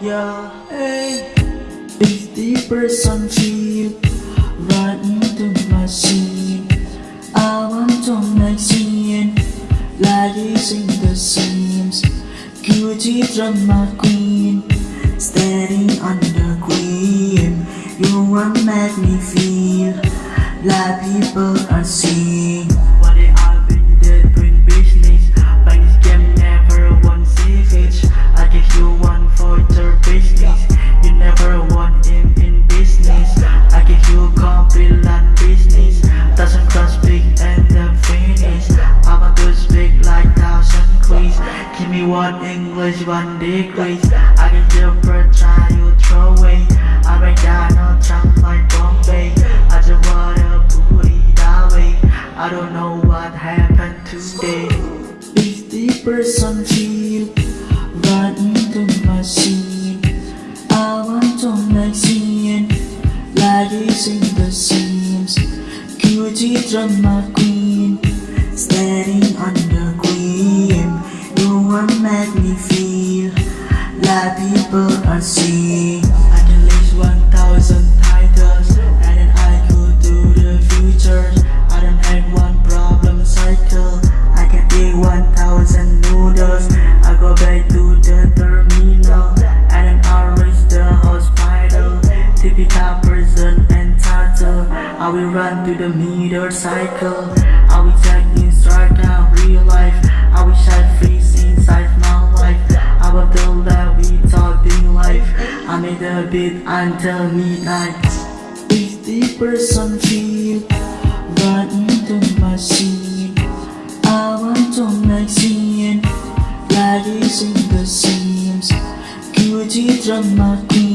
Yeah, hey. 50 person feel Right into my scene I want to make scene Ladies in the seams Gucci drama queen Standing on the queen. You want make me feel Like people are seeing me one English, one degree. I you per child you throw away. I break down on track like Bombay. I just wanna it that way I don't know what happened today. 50 person feel Run into my scene? I want to make scene. Ladies in the seams Gucci drama queen Standing on I will run through the meter cycle. I will check in strike out real life. I will shine freeze inside my life. I will tell that we talking life. I made a beat until midnight. 50 person feel Run into my scene I want to make scene Ladies in the seams. Gucci drama queen